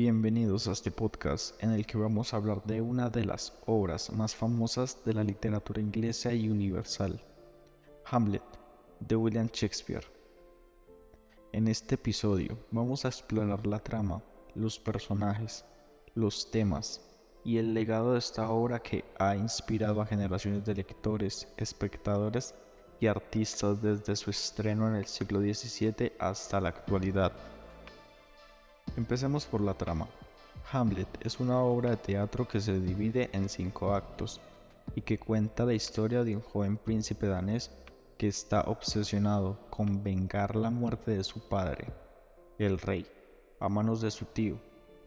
Bienvenidos a este podcast en el que vamos a hablar de una de las obras más famosas de la literatura inglesa y universal, Hamlet, de William Shakespeare. En este episodio vamos a explorar la trama, los personajes, los temas y el legado de esta obra que ha inspirado a generaciones de lectores, espectadores y artistas desde su estreno en el siglo XVII hasta la actualidad. Empecemos por la trama. Hamlet es una obra de teatro que se divide en cinco actos y que cuenta la historia de un joven príncipe danés que está obsesionado con vengar la muerte de su padre, el rey, a manos de su tío,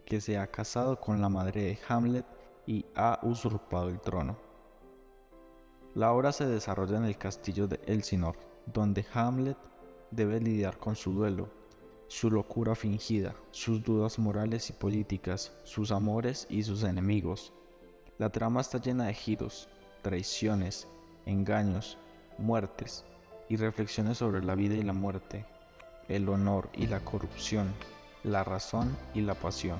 que se ha casado con la madre de Hamlet y ha usurpado el trono. La obra se desarrolla en el castillo de Elsinore, donde Hamlet debe lidiar con su duelo su locura fingida, sus dudas morales y políticas, sus amores y sus enemigos. La trama está llena de giros, traiciones, engaños, muertes y reflexiones sobre la vida y la muerte, el honor y la corrupción, la razón y la pasión.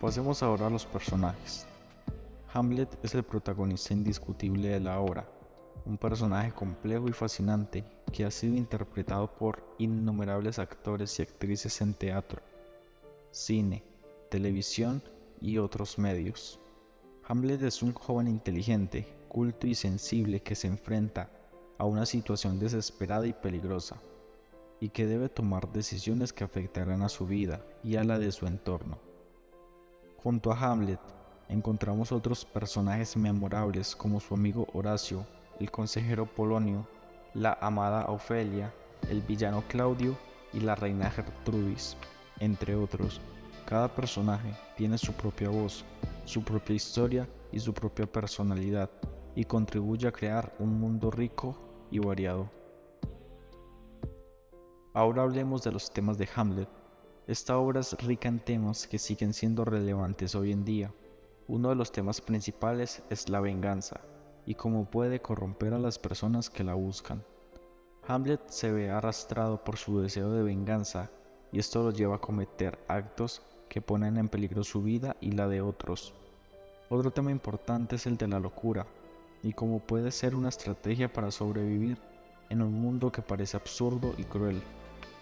Pasemos ahora a los personajes. Hamlet es el protagonista indiscutible de la obra un personaje complejo y fascinante que ha sido interpretado por innumerables actores y actrices en teatro, cine, televisión y otros medios. Hamlet es un joven inteligente, culto y sensible que se enfrenta a una situación desesperada y peligrosa, y que debe tomar decisiones que afectarán a su vida y a la de su entorno. Junto a Hamlet encontramos otros personajes memorables como su amigo Horacio, el consejero Polonio, la amada Ofelia, el villano Claudio y la reina Gertrudis, entre otros. Cada personaje tiene su propia voz, su propia historia y su propia personalidad y contribuye a crear un mundo rico y variado. Ahora hablemos de los temas de Hamlet. Esta obra es rica en temas que siguen siendo relevantes hoy en día. Uno de los temas principales es la venganza, y cómo puede corromper a las personas que la buscan. Hamlet se ve arrastrado por su deseo de venganza y esto lo lleva a cometer actos que ponen en peligro su vida y la de otros. Otro tema importante es el de la locura y cómo puede ser una estrategia para sobrevivir en un mundo que parece absurdo y cruel.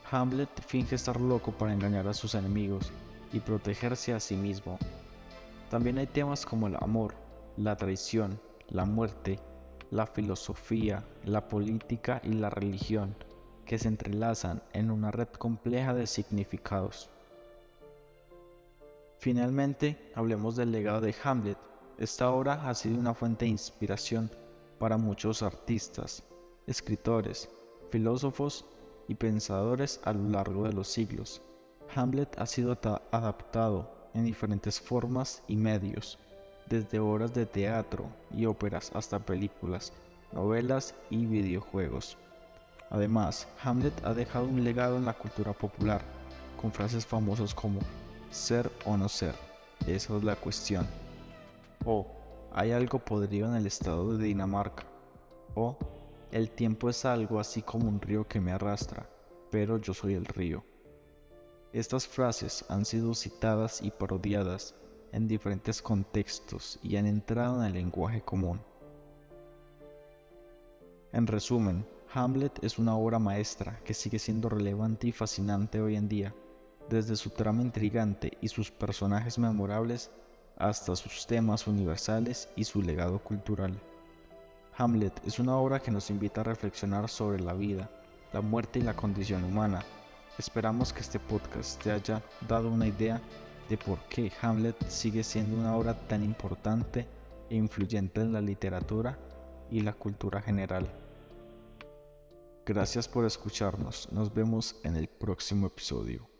Hamlet finge estar loco para engañar a sus enemigos y protegerse a sí mismo. También hay temas como el amor, la traición, la muerte, la filosofía, la política y la religión, que se entrelazan en una red compleja de significados. Finalmente, hablemos del legado de Hamlet. Esta obra ha sido una fuente de inspiración para muchos artistas, escritores, filósofos y pensadores a lo largo de los siglos. Hamlet ha sido adaptado en diferentes formas y medios, desde obras de teatro y óperas hasta películas, novelas y videojuegos. Además, Hamlet ha dejado un legado en la cultura popular, con frases famosas como ser o no ser, esa es la cuestión. O hay algo podrido en el estado de Dinamarca. O el tiempo es algo así como un río que me arrastra, pero yo soy el río. Estas frases han sido citadas y parodiadas en diferentes contextos y han entrado en el lenguaje común. En resumen, Hamlet es una obra maestra que sigue siendo relevante y fascinante hoy en día, desde su trama intrigante y sus personajes memorables hasta sus temas universales y su legado cultural. Hamlet es una obra que nos invita a reflexionar sobre la vida, la muerte y la condición humana. Esperamos que este podcast te haya dado una idea de por qué Hamlet sigue siendo una obra tan importante e influyente en la literatura y la cultura general. Gracias por escucharnos, nos vemos en el próximo episodio.